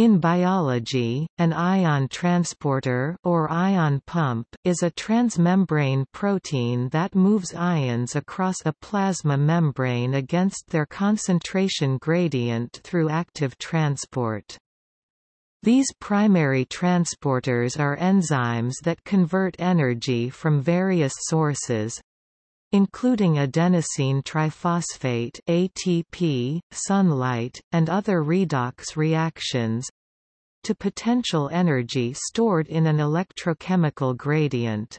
In biology, an ion transporter or ion pump is a transmembrane protein that moves ions across a plasma membrane against their concentration gradient through active transport. These primary transporters are enzymes that convert energy from various sources, including adenosine triphosphate ATP, sunlight, and other redox reactions to potential energy stored in an electrochemical gradient.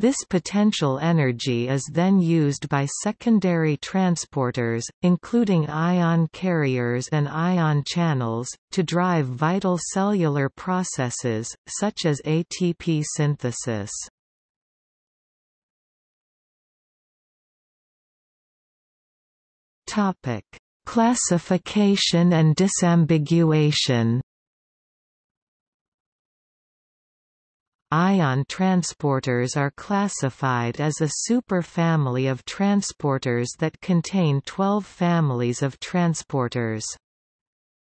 This potential energy is then used by secondary transporters, including ion carriers and ion channels, to drive vital cellular processes, such as ATP synthesis. Topic: Classification and disambiguation. Ion transporters are classified as a superfamily of transporters that contain 12 families of transporters.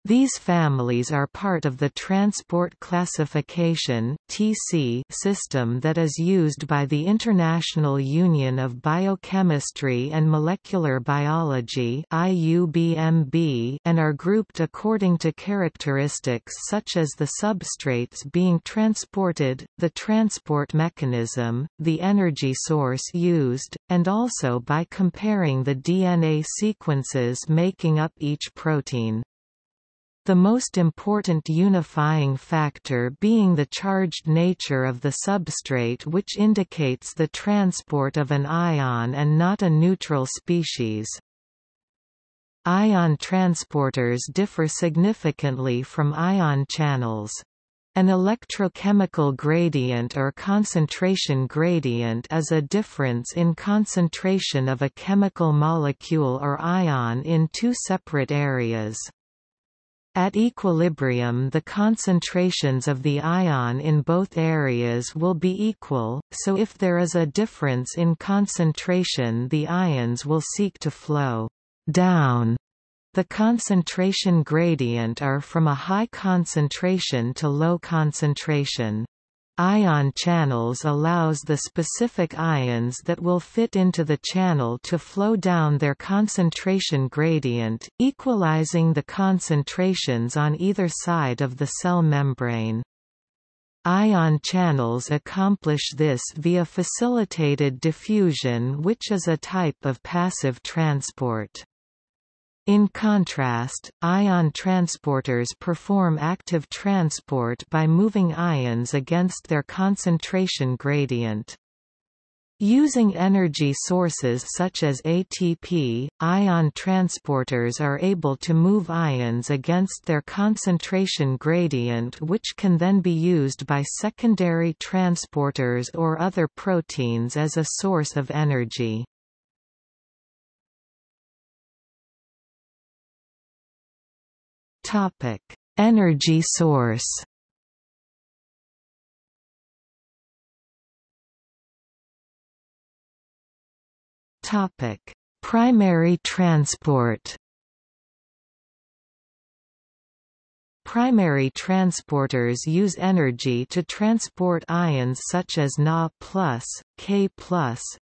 These families are part of the Transport Classification (TC) system that is used by the International Union of Biochemistry and Molecular Biology (IUBMB) and are grouped according to characteristics such as the substrates being transported, the transport mechanism, the energy source used, and also by comparing the DNA sequences making up each protein. The most important unifying factor being the charged nature of the substrate which indicates the transport of an ion and not a neutral species. Ion transporters differ significantly from ion channels. An electrochemical gradient or concentration gradient is a difference in concentration of a chemical molecule or ion in two separate areas. At equilibrium the concentrations of the ion in both areas will be equal, so if there is a difference in concentration the ions will seek to flow down the concentration gradient are from a high concentration to low concentration. Ion channels allows the specific ions that will fit into the channel to flow down their concentration gradient, equalizing the concentrations on either side of the cell membrane. Ion channels accomplish this via facilitated diffusion which is a type of passive transport. In contrast, ion transporters perform active transport by moving ions against their concentration gradient. Using energy sources such as ATP, ion transporters are able to move ions against their concentration gradient which can then be used by secondary transporters or other proteins as a source of energy. Topic: Energy source. Topic: Primary transport. Primary transporters use energy to transport ions such as Na+, K+,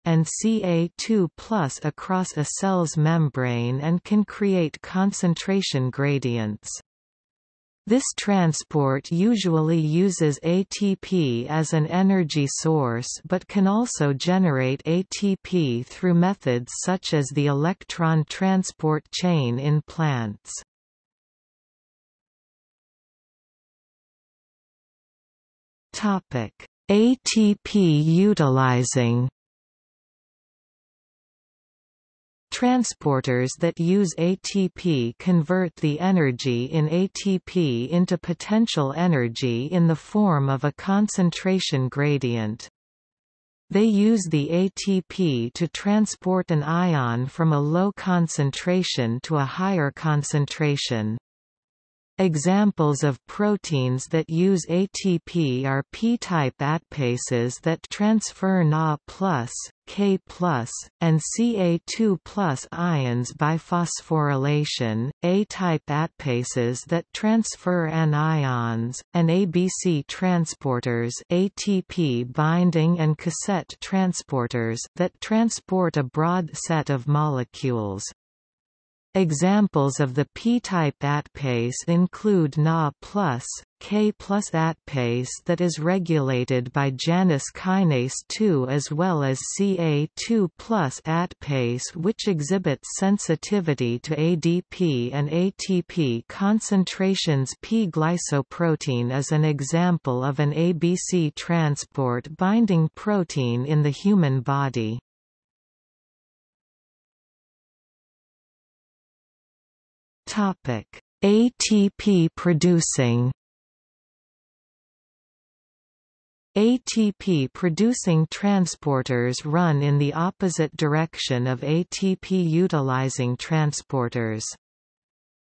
and Ca2+, across a cell's membrane and can create concentration gradients. This transport usually uses ATP as an energy source but can also generate ATP through methods such as the electron transport chain in plants. Topic: ATP utilizing Transporters that use ATP convert the energy in ATP into potential energy in the form of a concentration gradient. They use the ATP to transport an ion from a low concentration to a higher concentration. Examples of proteins that use ATP are p-type ATPases that transfer Na+, K+, and Ca2+ ions by phosphorylation, A-type ATPases that transfer anions, and ABC transporters ATP binding and cassette transporters that transport a broad set of molecules. Examples of the p-type ATPase include Na+, K ATPase that is regulated by Janus kinase 2 as well as Ca2 plus ATPase which exhibits sensitivity to ADP and ATP concentrations P-glycoprotein is an example of an ABC transport binding protein in the human body. Topic: ATP producing ATP-producing transporters run in the opposite direction of ATP-utilizing transporters.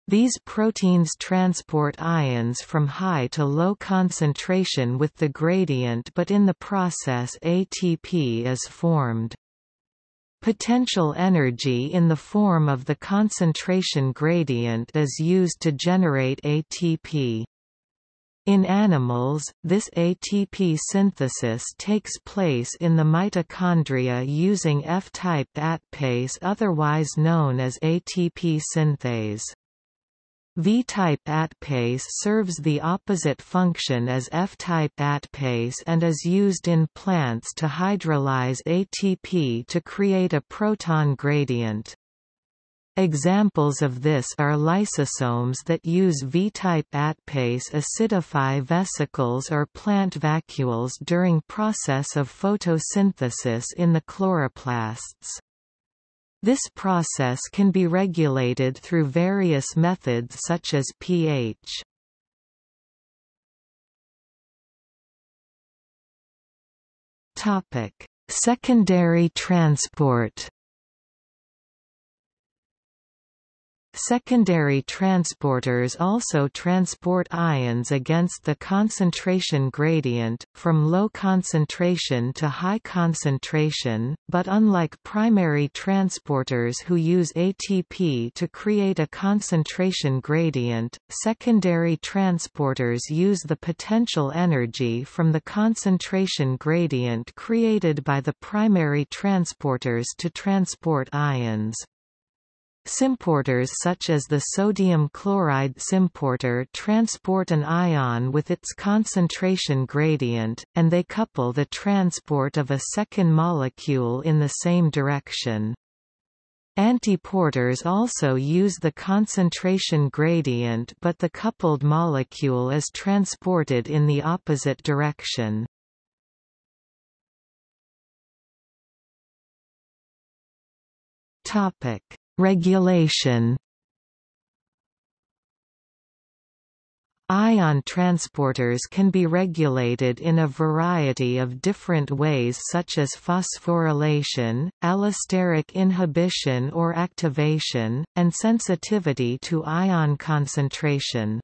These proteins transport ions from high to low concentration with the gradient but in the process ATP is formed. Potential energy in the form of the concentration gradient is used to generate ATP. In animals, this ATP synthesis takes place in the mitochondria using F-type ATPase otherwise known as ATP synthase. V-type ATPase serves the opposite function as F-type ATPase and is used in plants to hydrolyze ATP to create a proton gradient. Examples of this are lysosomes that use V-type ATPase acidify vesicles or plant vacuoles during process of photosynthesis in the chloroplasts. This process can be regulated through various methods such as pH. Topic: Secondary transport. Secondary transporters also transport ions against the concentration gradient, from low concentration to high concentration, but unlike primary transporters who use ATP to create a concentration gradient, secondary transporters use the potential energy from the concentration gradient created by the primary transporters to transport ions. Symporters such as the sodium chloride symporter transport an ion with its concentration gradient, and they couple the transport of a second molecule in the same direction. Antiporters also use the concentration gradient but the coupled molecule is transported in the opposite direction. Topic Regulation Ion transporters can be regulated in a variety of different ways such as phosphorylation, allosteric inhibition or activation, and sensitivity to ion concentration.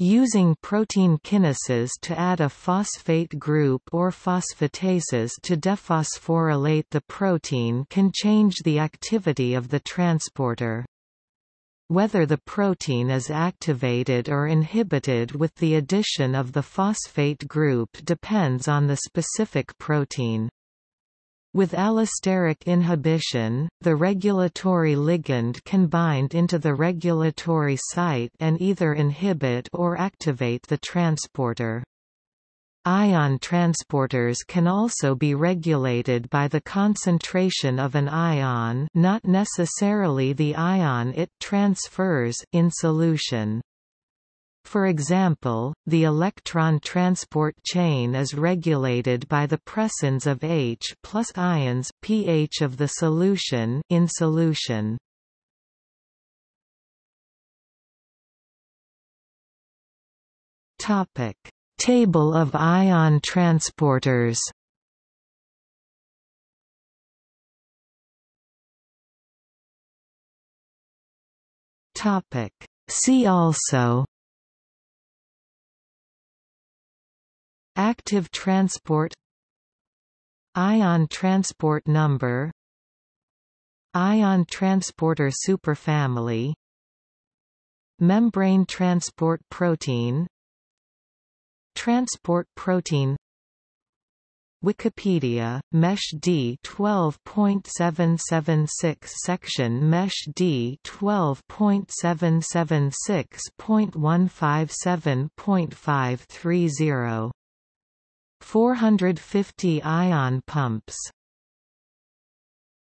Using protein kinases to add a phosphate group or phosphatases to dephosphorylate the protein can change the activity of the transporter. Whether the protein is activated or inhibited with the addition of the phosphate group depends on the specific protein. With allosteric inhibition, the regulatory ligand can bind into the regulatory site and either inhibit or activate the transporter. Ion transporters can also be regulated by the concentration of an ion not necessarily the ion it transfers in solution. For example, the electron transport chain is regulated by the presence of H plus ions pH of the solution in solution. Topic: Table of ion transporters. Topic: See also Active transport. Ion transport number. Ion transporter superfamily. Membrane transport protein. Transport protein. Wikipedia, Mesh D 12.776 section Mesh D 12.776.157.530 450 ion pumps